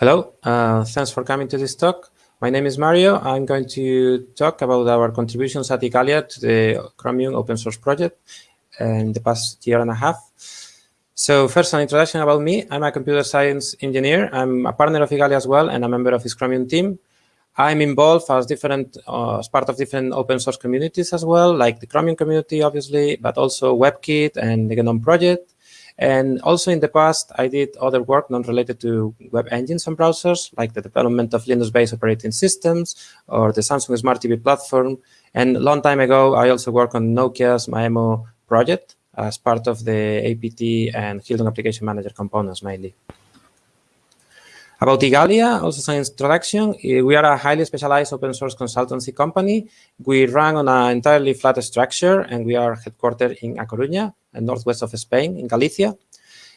Hello, uh, thanks for coming to this talk. My name is Mario. I'm going to talk about our contributions at Igalia to the Chromium open source project in the past year and a half. So first, an introduction about me. I'm a computer science engineer. I'm a partner of Igalia as well and a member of his Chromium team. I'm involved as different uh, as part of different open source communities as well, like the Chromium community, obviously, but also WebKit and the GNOME project. And also in the past, I did other work non-related to web engines and browsers, like the development of Linux-based operating systems or the Samsung Smart TV platform. And a long time ago, I also worked on Nokia's Maemo project as part of the APT and Hildon Application Manager components mainly. About Igalia, also some introduction. Eh, we are a highly specialized open source consultancy company. We run on an entirely flat structure, and we are headquartered in A Coruña, northwest of Spain, in Galicia.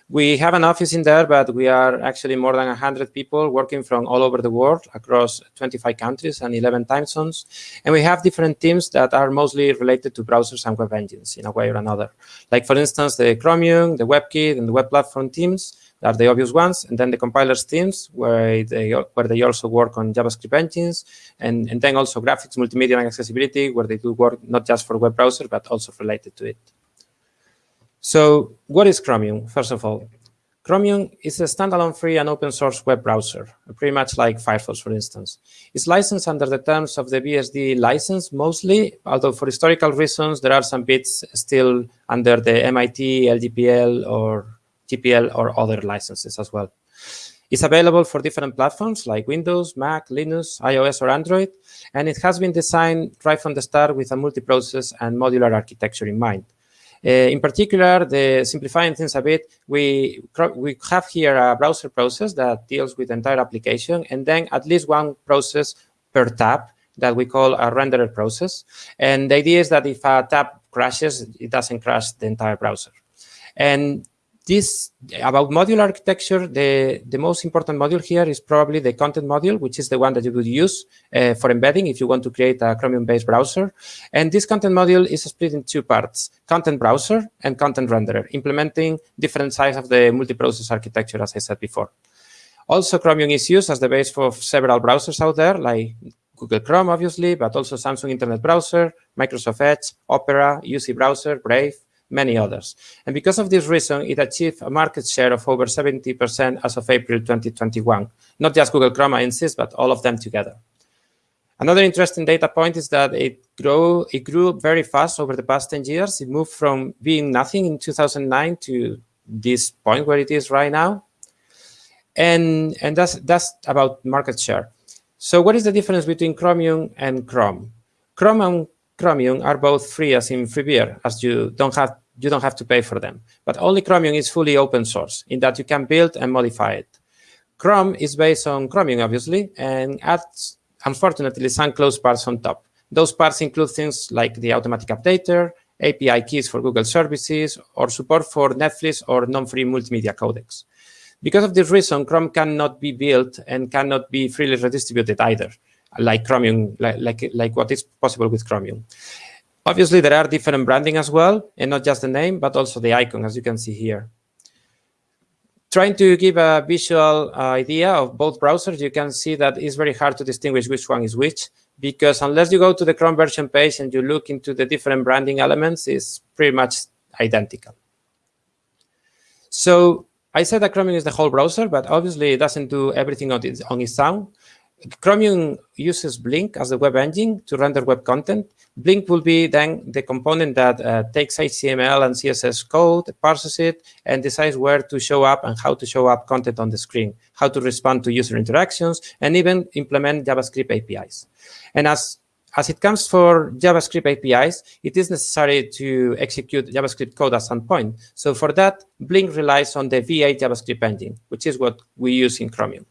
We have an office in there, but we are actually more than 100 people working from all over the world across 25 countries and 11 time zones. And we have different teams that are mostly related to browsers and web engines in a way or another. Like, for instance, the Chromium, the WebKit, and the web platform teams are the obvious ones, and then the compilers teams, where they where they also work on JavaScript engines, and, and then also graphics, multimedia, and accessibility, where they do work not just for web browser, but also related to it. So what is Chromium, first of all? Chromium is a standalone free and open source web browser, pretty much like Firefox, for instance. It's licensed under the terms of the BSD license mostly, although for historical reasons, there are some bits still under the MIT, LGPL, or GPL or other licenses as well. It's available for different platforms like Windows, Mac, Linux, iOS, or Android, and it has been designed right from the start with a multi-process and modular architecture in mind. Uh, in particular, the simplifying things a bit, we, we have here a browser process that deals with the entire application, and then at least one process per tab that we call a renderer process. And the idea is that if a tab crashes, it doesn't crash the entire browser. And this about modular architecture, the, the most important module here is probably the content module, which is the one that you would use uh, for embedding if you want to create a Chromium-based browser. And this content module is split in two parts, content browser and content renderer, implementing different sides of the multi-process architecture, as I said before. Also, Chromium is used as the base for several browsers out there, like Google Chrome, obviously, but also Samsung Internet Browser, Microsoft Edge, Opera, UC Browser, Brave, many others. And because of this reason, it achieved a market share of over 70% as of April 2021. Not just Google Chrome, I insist, but all of them together. Another interesting data point is that it grew, it grew very fast over the past 10 years. It moved from being nothing in 2009 to this point where it is right now. And, and that's, that's about market share. So what is the difference between Chromium and Chrome? Chrome and Chromium are both free as in free beer, as you don't have you don't have to pay for them. But only Chromium is fully open source in that you can build and modify it. Chrome is based on Chromium, obviously, and adds, unfortunately, some closed parts on top. Those parts include things like the automatic updater, API keys for Google services, or support for Netflix or non-free multimedia codecs. Because of this reason, Chrome cannot be built and cannot be freely redistributed either like Chromium, like, like, like what is possible with Chromium. Obviously, there are different branding as well, and not just the name, but also the icon, as you can see here. Trying to give a visual uh, idea of both browsers, you can see that it's very hard to distinguish which one is which, because unless you go to the Chrome version page and you look into the different branding elements, it's pretty much identical. So I said that Chromium is the whole browser, but obviously it doesn't do everything on its, on its own. Chromium uses Blink as the web engine to render web content. Blink will be then the component that uh, takes HTML and CSS code, parses it, and decides where to show up and how to show up content on the screen, how to respond to user interactions, and even implement JavaScript APIs. And as as it comes for JavaScript APIs, it is necessary to execute JavaScript code at some point. So for that, Blink relies on the V8 JavaScript engine, which is what we use in Chromium.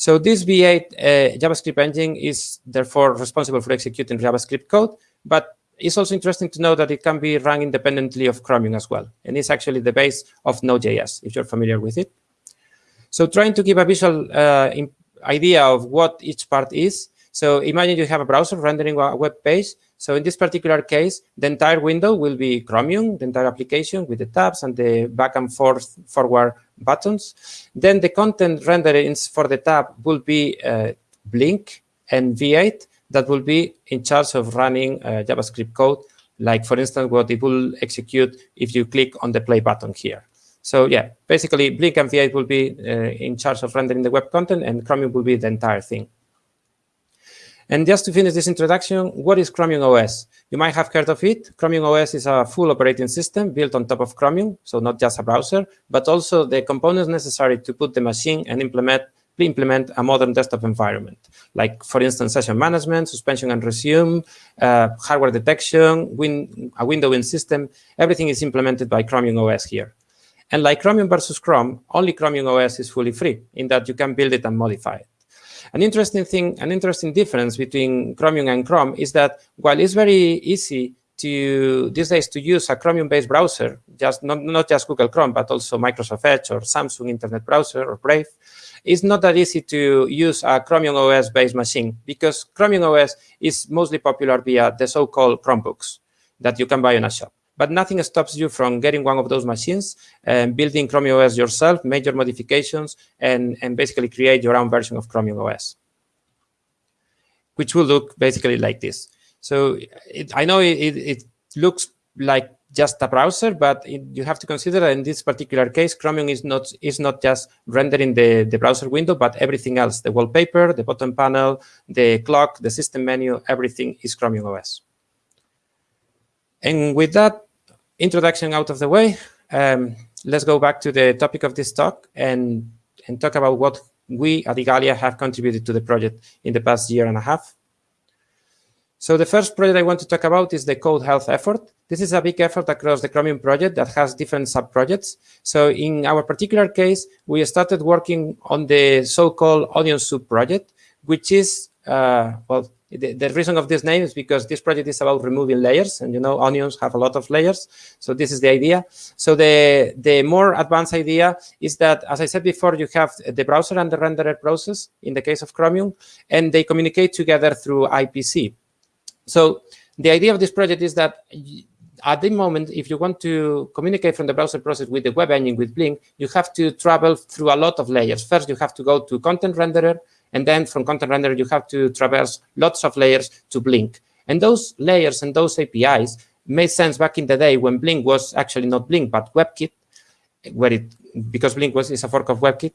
So this V8 uh, JavaScript engine is therefore responsible for executing JavaScript code, but it's also interesting to know that it can be run independently of Chromium as well. And it's actually the base of Node.js, if you're familiar with it. So trying to give a visual uh, idea of what each part is. So imagine you have a browser rendering a web page. So in this particular case, the entire window will be Chromium, the entire application with the tabs and the back and forth forward buttons. Then the content renderings for the tab will be uh, Blink and V8 that will be in charge of running uh, JavaScript code, like for instance, what it will execute if you click on the play button here. So yeah, basically Blink and V8 will be uh, in charge of rendering the web content and Chromium will be the entire thing. And just to finish this introduction, what is Chromium OS? You might have heard of it. Chromium OS is a full operating system built on top of Chromium, so not just a browser, but also the components necessary to put the machine and implement implement a modern desktop environment, like, for instance, session management, suspension and resume, uh, hardware detection, win a windowing system. Everything is implemented by Chromium OS here. And like Chromium versus Chrome, only Chromium OS is fully free in that you can build it and modify it. An interesting thing, an interesting difference between Chromium and Chrome is that while it's very easy to these days to use a Chromium-based browser, just not, not just Google Chrome, but also Microsoft Edge or Samsung Internet Browser or Brave, it's not that easy to use a Chromium OS-based machine because Chromium OS is mostly popular via the so-called Chromebooks that you can buy in a shop but nothing stops you from getting one of those machines and building Chromium OS yourself, major modifications, and, and basically create your own version of Chromium OS, which will look basically like this. So it, I know it, it, looks like just a browser, but it, you have to consider that in this particular case, Chromium is not is not just rendering the, the browser window, but everything else, the wallpaper, the bottom panel, the clock, the system menu, everything is Chromium OS. And with that, introduction out of the way, um, let's go back to the topic of this talk and, and talk about what we at Igalia have contributed to the project in the past year and a half. So the first project I want to talk about is the code health effort. This is a big effort across the Chromium project that has different sub-projects. So in our particular case, we started working on the so-called Onion Soup project, which is, uh, well, the, the, reason of this name is because this project is about removing layers, and you know onions have a lot of layers. So this is the idea. So the, the more advanced idea is that, as I said before, you have the browser and the renderer process in the case of Chromium, and they communicate together through IPC. So the idea of this project is that at the moment, if you want to communicate from the browser process with the web engine with Blink, you have to travel through a lot of layers. First, you have to go to content renderer, and then from content renderer, you have to traverse lots of layers to Blink. And those layers and those APIs made sense back in the day when Blink was actually not Blink, but WebKit, where it because Blink was is a fork of WebKit.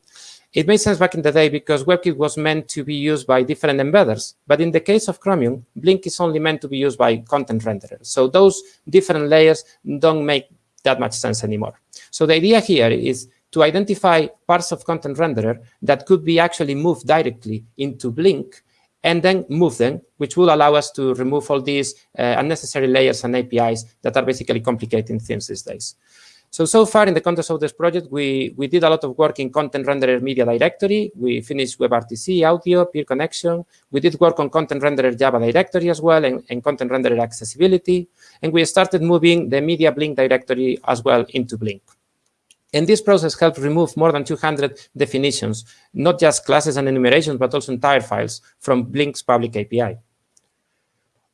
It made sense back in the day because WebKit was meant to be used by different embedders. But in the case of Chromium, Blink is only meant to be used by content renderer. So those different layers don't make that much sense anymore. So the idea here is to identify parts of content renderer that could be actually moved directly into Blink and then move them, which will allow us to remove all these uh, unnecessary layers and APIs that are basically complicating things these days. So, so far in the context of this project, we, we did a lot of work in content renderer media directory. We finished WebRTC, audio, peer connection. We did work on content renderer Java directory as well and, and content renderer accessibility. And we started moving the media Blink directory as well into Blink. And this process helped remove more than 200 definitions, not just classes and enumerations, but also entire files from Blink's public API.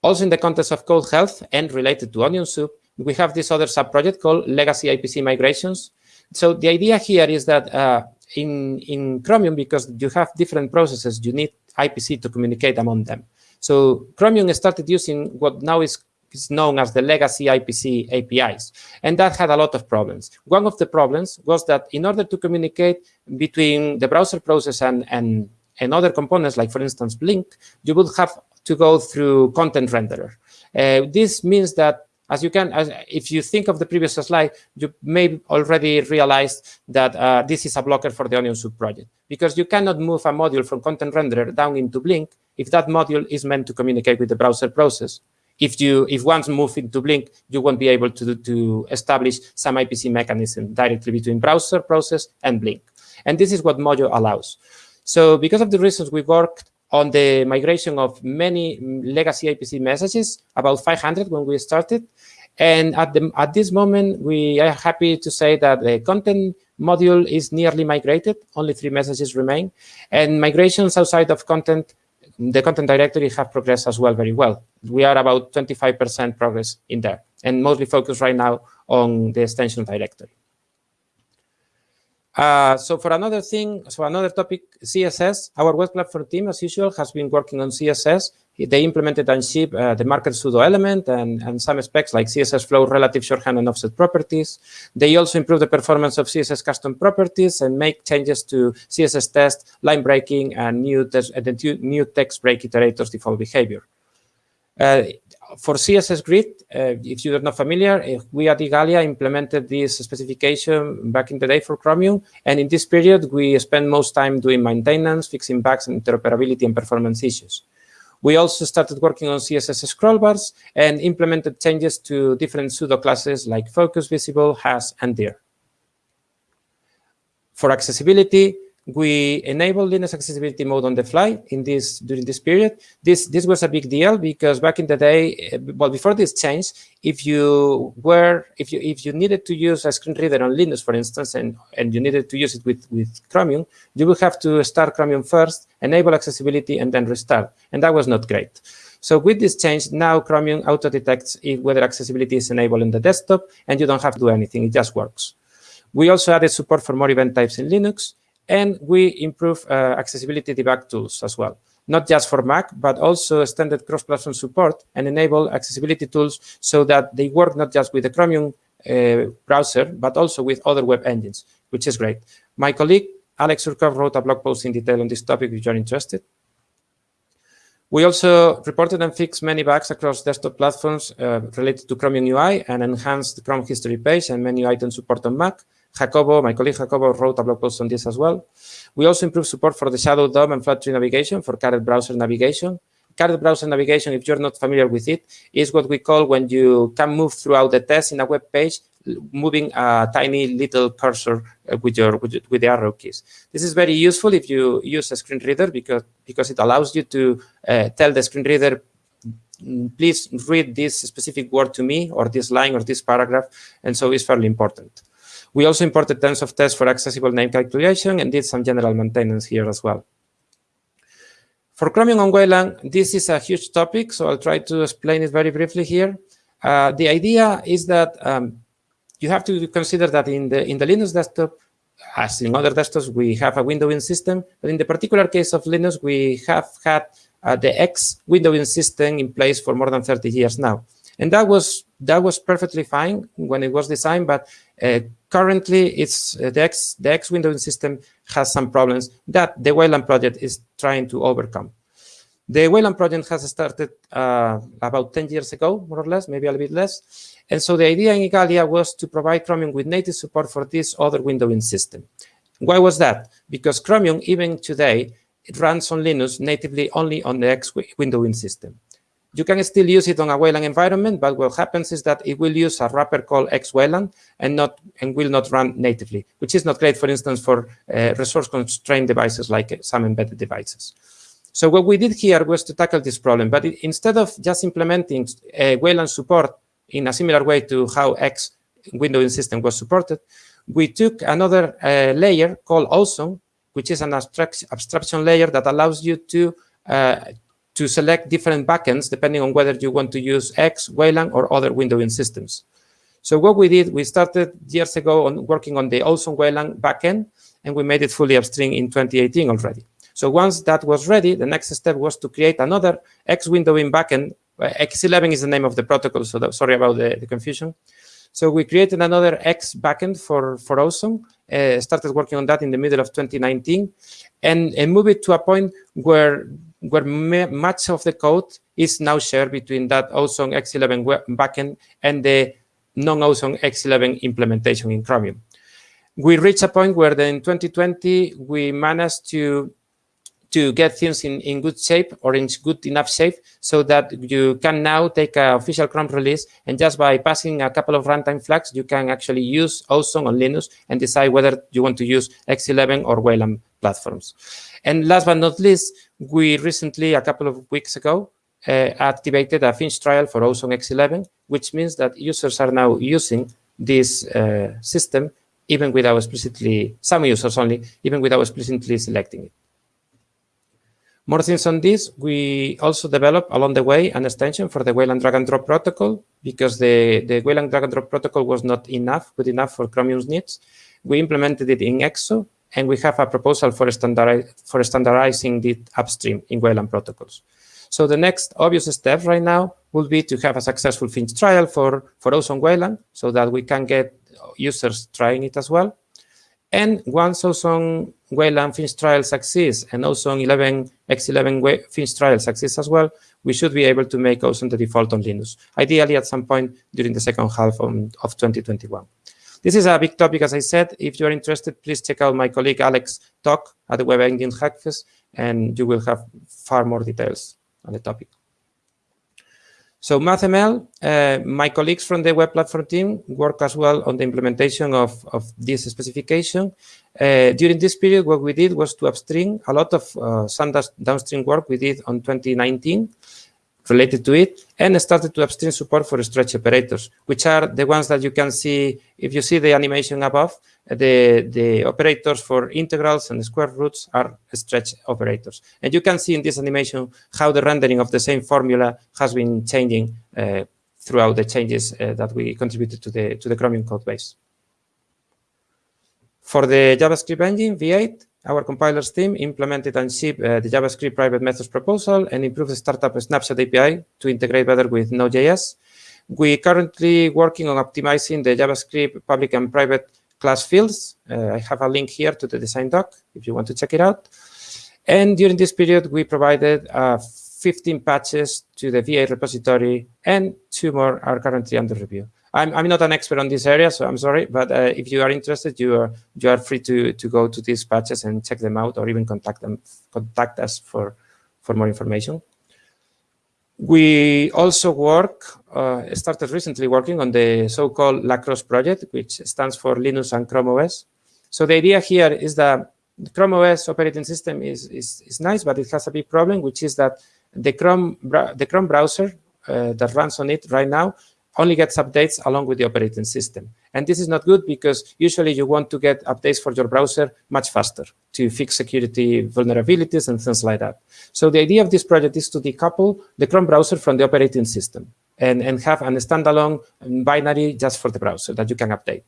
Also in the context of code health and related to Onion Soup, we have this other sub-project called Legacy IPC Migrations. So the idea here is that uh, in, in Chromium, because you have different processes, you need IPC to communicate among them. So Chromium started using what now is is known as the legacy IPC APIs. And that had a lot of problems. One of the problems was that in order to communicate between the browser process and, and, and other components, like for instance, Blink, you would have to go through content renderer. Uh, this means that as you can, as, if you think of the previous slide, you may already realize that uh, this is a blocker for the Onion Soup project because you cannot move a module from content renderer down into Blink if that module is meant to communicate with the browser process if you if once move into Blink, you won't be able to, to establish some IPC mechanism directly between browser process and Blink. And this is what Mojo allows. So because of the reasons we worked on the migration of many legacy IPC messages, about 500 when we started. And at, the, at this moment, we are happy to say that the content module is nearly migrated. Only three messages remain. And migrations outside of content the content directory have progressed as well very well. We are about 25% progress in there, and mostly focused right now on the extension directory. Uh, so for another thing, so another topic, CSS, our web platform team, as usual, has been working on CSS. They implemented and shipped uh, the marker pseudo element and, and some specs like CSS flow, relative shorthand, and offset properties. They also improve the performance of CSS custom properties and make changes to CSS text, line breaking, and new, uh, new text break iterators default behavior. Uh, for CSS Grid, uh, if you're not familiar, uh, we at Igalia implemented this specification back in the day for Chromium. And in this period, we spent most time doing maintenance, fixing bugs and interoperability and performance issues. We also started working on CSS scroll bars and implemented changes to different pseudo classes like focus, visible, has, and dir. For accessibility, we enabled Linux accessibility mode on the fly in this during this period. This this was a big deal because back in the day, eh, well, before this change, if you were if you if you needed to use a screen reader on Linux, for instance, and and you needed to use it with with Chromium, you would have to start Chromium first, enable accessibility, and then restart, and that was not great. So with this change, now Chromium auto detects whether accessibility is enabled in the desktop, and you don't have to do anything; it just works. We also added support for more event types in Linux. And we improve uh, accessibility debug tools as well, not just for Mac, but also extended cross-platform support and enable accessibility tools so that they work not just with the Chromium uh, browser, but also with other web engines, which is great. My colleague, Alex Surkov, wrote a blog post in detail on this topic if you're interested. We also reported and fixed many bugs across desktop platforms uh, related to Chromium UI and enhanced the Chrome history page and menu item support on Mac. Jacobo, my colleague Jacobo wrote a blog post on this as well. We also improved support for the Shadow DOM and flat tree navigation for Caret browser navigation. Caret browser navigation, if you're not familiar with it, is what we call when you can move throughout the text in a web page, moving a tiny little cursor uh, with your with, with the arrow keys. This is very useful if you use a screen reader because because it allows you to uh, tell the screen reader mm, please read this specific word to me or this line or this paragraph and so it's fairly important we also imported tons of tests for accessible name calculation and did some general maintenance here as well. For Chromium on Wayland, this is a huge topic, so I'll try to explain it very briefly here. Uh, the idea is that um, you have to consider that in the in the Linux desktop, as in other desktops, we have a windowing system. But in the particular case of Linux, we have had uh, the X windowing system in place for more than 30 years now. And that was that was perfectly fine when it was designed, but uh, currently it's uh, the X the X windowing system has some problems that the Wayland project is trying to overcome. The Wayland project has started uh, about 10 years ago, more or less, maybe a little bit less. And so the idea in Igalia was to provide Chromium with native support for this other windowing system. Why was that? Because Chromium, even today, it runs on Linux natively only on the X windowing system. You can still use it on a Wayland environment, but what happens is that it will use a wrapper called XWayland and not and will not run natively, which is not great, for instance, for uh, resource-constrained devices like some embedded devices. So what we did here was to tackle this problem, but it, instead of just implementing uh, Wayland support in a similar way to how X windowing system was supported, we took another uh, layer called Ozone, which is an abstraction layer that allows you to uh, to select different backends depending on whether you want to use X, Wayland, or other windowing systems. So what we did, we started years ago on working on the Ozone Wayland backend, and we made it fully upstream in 2018 already. So once that was ready, the next step was to create another X windowing backend. Uh, X11 is the name of the protocol, so that, sorry about the, the, confusion. So we created another X backend for, for Ozone, uh, started working on that in the middle of 2019, and, and move it to a point where where much of the code is now shared between that Ozone X11 backend and the non-Ozone X11 implementation in Chromium. We reached a point where in 2020, we managed to to get things in, in good shape or in good enough shape so that you can now take an official Chrome release and just by passing a couple of runtime flags, you can actually use Ozone on Linux and decide whether you want to use X11 or Wayland platforms. And last but not least, we recently, a couple of weeks ago, uh, activated a Finch trial for Ozone X11, which means that users are now using this uh, system even without explicitly, some users only, even without explicitly selecting it. More things on this, we also developed along the way an extension for the Wayland drag and drop protocol because the, the Wayland drag and drop protocol was not enough, good enough for Chromium's needs. We implemented it in EXO and we have a proposal for, for standardizing the upstream in Wayland protocols. So the next obvious step right now will be to have a successful Finch trial for, for Ozone Wayland so that we can get users trying it as well. And once Ozone Wayland Finch trial succeeds and Ozone 11 X11 Finch trial succeeds as well, we should be able to make Ozone the default on Linux, ideally at some point during the second half of, of 2021. This is a big topic, as I said. If you're interested, please check out my colleague Alex talk at the Web Engine Hackfest, and you will have far more details on the topic. So MathML, uh, my colleagues from the web platform team work as well on the implementation of, of this specification. Uh, during this period, what we did was to upstream a lot of uh, some downstream work we did on 2019 related to it and started to upstream support for stretch operators, which are the ones that you can see, if you see the animation above, the, the operators for integrals and square roots are stretch operators. And you can see in this animation how the rendering of the same formula has been changing uh, throughout the changes uh, that we contributed to the, to the Chromium code base. For the JavaScript engine, V8, our compilers team implemented and shipped uh, the JavaScript private methods proposal and improved the startup snapshot API to integrate better with Node.js. We currently working on optimizing the JavaScript public and private class fields. Uh, I have a link here to the design doc if you want to check it out. And during this period, we provided uh, 15 patches to the V8 repository and two more are currently under review. I'm, I'm not an expert on this area, so I'm sorry, but uh, if you are interested, you are you are free to to go to these patches and check them out, or even contact them contact us for for more information. We also work uh, started recently working on the so-called Lacros project, which stands for Linux and Chrome OS. So the idea here is that the Chrome OS operating system is, is, is nice, but it has a big problem, which is that the Chrome the Chrome browser uh, that runs on it right now only gets updates along with the operating system. And this is not good because usually you want to get updates for your browser much faster to fix security vulnerabilities and things like that. So the idea of this project is to decouple the Chrome browser from the operating system and, and have a standalone binary just for the browser that you can update.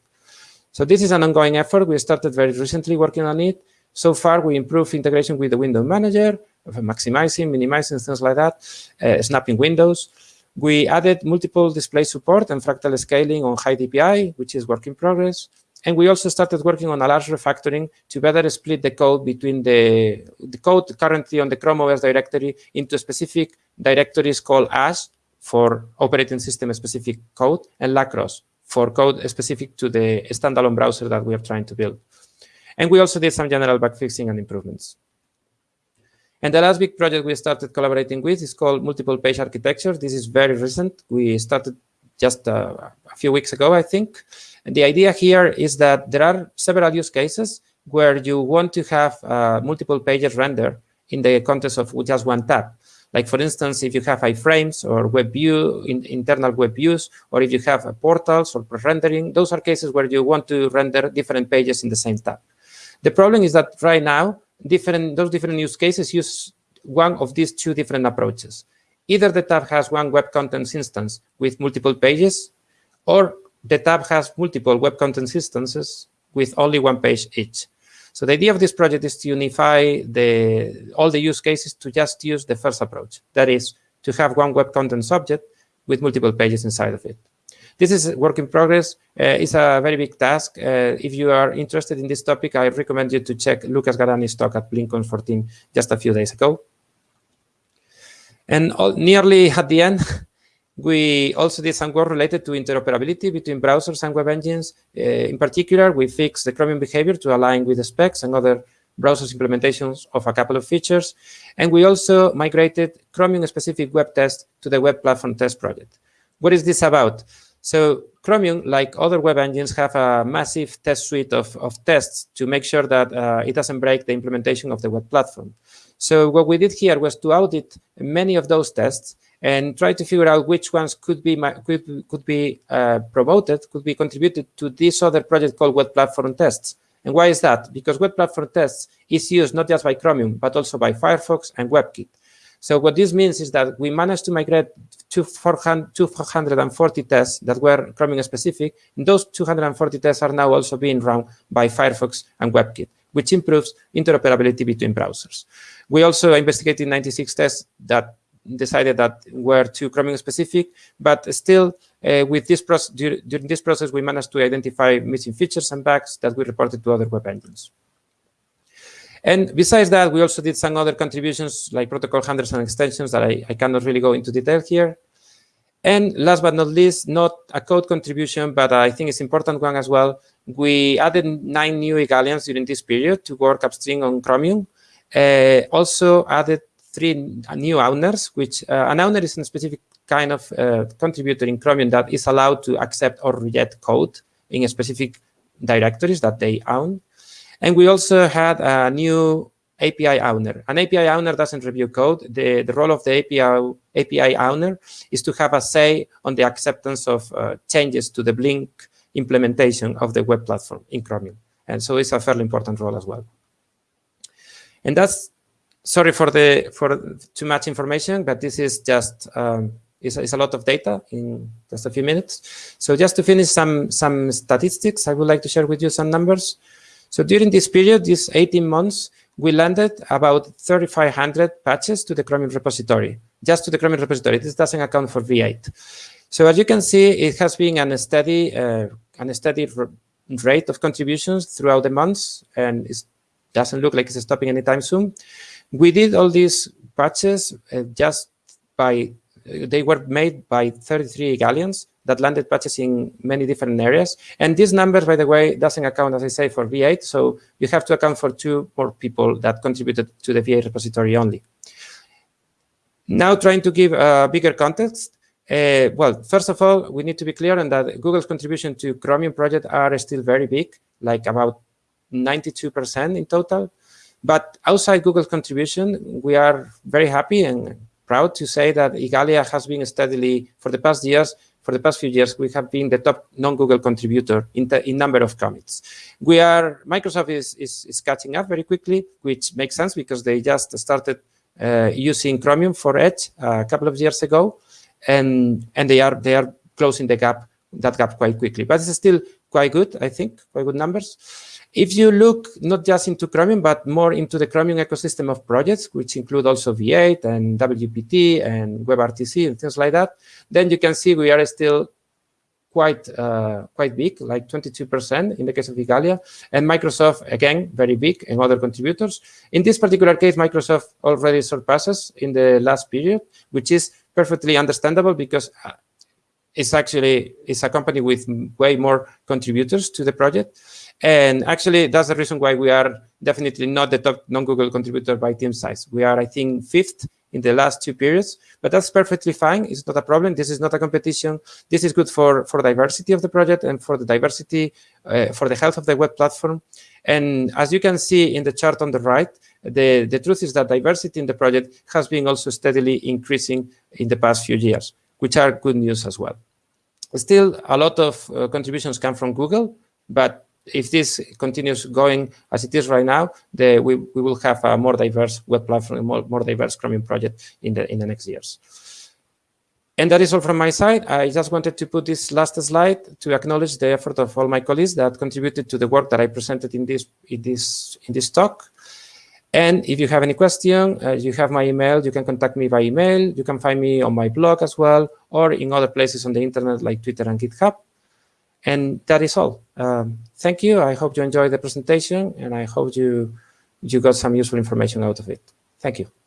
So this is an ongoing effort. We started very recently working on it. So far, we improved integration with the window manager, maximizing, minimizing, things like that, uh, snapping windows. We added multiple display support and fractal scaling on high DPI, which is work in progress. And we also started working on a large refactoring to better split the code between the, the code currently on the Chrome OS directory into specific directories called ASH for operating system specific code and Lacros for code specific to the standalone browser that we are trying to build. And we also did some general bug fixing and improvements. And the last big project we started collaborating with is called multiple page architecture. This is very recent. We started just uh, a few weeks ago, I think. And the idea here is that there are several use cases where you want to have uh, multiple pages rendered in the context of just one tab. Like, for instance, if you have iframes or web view, in, internal web views, or if you have portals or pre-rendering, those are cases where you want to render different pages in the same tab. The problem is that right now, different those different use cases use one of these two different approaches. Either the tab has one web contents instance with multiple pages, or the tab has multiple web contents instances with only one page each. So the idea of this project is to unify the, all the use cases to just use the first approach. That is, to have one web content object with multiple pages inside of it. This is work in progress. Uh, it's a very big task. Uh, if you are interested in this topic, I recommend you to check Lucas Gadani's talk at BlinkOn 14 just a few days ago. And all, nearly at the end, we also did some work related to interoperability between browsers and web engines. Uh, in particular, we fixed the Chromium behavior to align with the specs and other browsers implementations of a couple of features. And we also migrated Chromium-specific web tests to the Web Platform Test project. What is this about? So Chromium, like other web engines, have a massive test suite of, of tests to make sure that uh, it doesn't break the implementation of the web platform. So what we did here was to audit many of those tests and try to figure out which ones could be could, could be uh, promoted, could be contributed to this other project called Web Platform Tests. And why is that? Because web platform tests is used not just by Chromium, but also by Firefox and WebKit. So what this means is that we managed to migrate to 240 tests that were Chromium specific. And those 240 tests are now also being run by Firefox and WebKit, which improves interoperability between browsers. We also investigated 96 tests that decided that were too Chromium specific, but still uh, with this process, during this process, we managed to identify missing features and bugs that we reported to other web engines. And besides that, we also did some other contributions like protocol handlers and extensions that I, I cannot really go into detail here. And last but not least, not a code contribution, but I think it's important one as well. We added nine new Igalians during this period to work upstream on Chromium. Uh, also added three new owners, which uh, an owner is a specific kind of uh, contributor in Chromium that is allowed to accept or reject code in specific directories that they own. And we also had a new API owner. An API owner doesn't review code. The, the role of the API, API owner is to have a say on the acceptance of uh, changes to the Blink implementation of the web platform in Chromium. And so it's a fairly important role as well. And that's, sorry for the for too much information, but this is just um, is, is a lot of data in just a few minutes. So just to finish some some statistics, I would like to share with you some numbers. So during this period, these 18 months, we landed about 3,500 patches to the Chromium repository, just to the Chromium repository. This doesn't account for V8. So as you can see, it has been a steady, uh, a steady rate of contributions throughout the months, and it doesn't look like it's stopping anytime soon. We did all these patches uh, just by, they were made by 33 Igalians, that landed patches in many different areas. And these numbers, by the way, doesn't account, as I say, for V8. So you have to account for two more people that contributed to the V8 repository only. Now trying to give a bigger context. Uh, well, first of all, we need to be clear on that Google's contribution to Chromium project are still very big, like about 92% in total. But outside Google's contribution, we are very happy and proud to say that Igalia has been steadily, for the past years, for the past few years, we have been the top non-Google contributor in, in number of commits. We are, Microsoft is, is, is, catching up very quickly, which makes sense because they just started uh, using Chromium for Edge a couple of years ago, and, and they are they are closing the gap, that gap quite quickly. But it's still quite good, I think, quite good numbers. If you look not just into Chromium, but more into the Chromium ecosystem of projects, which include also V8 and WPT and WebRTC and things like that, then you can see we are still quite uh, quite big, like 22% in the case of Igalia, and Microsoft, again, very big, and other contributors. In this particular case, Microsoft already surpasses in the last period, which is perfectly understandable because uh, it's actually it's a company with way more contributors to the project. And actually, that's the reason why we are definitely not the top non-Google contributor by team size. We are, I think, fifth in the last two periods, but that's perfectly fine. It's not a problem. This is not a competition. This is good for, for diversity of the project and for the diversity, uh, for the health of the web platform. And as you can see in the chart on the right, the, the truth is that diversity in the project has been also steadily increasing in the past few years, which are good news as well. Still, a lot of uh, contributions come from Google, but if this continues going as it is right now, the, we, we will have a more diverse web platform, more, more diverse Chromium project in the in the next years. And that is all from my side. I just wanted to put this last slide to acknowledge the effort of all my colleagues that contributed to the work that I presented in this in this in this talk. And if you have any question, uh, you have my email. You can contact me by email. You can find me on my blog as well, or in other places on the internet like Twitter and GitHub. And that is all. Um, thank you. I hope you enjoyed the presentation, and I hope you you got some useful information out of it. Thank you.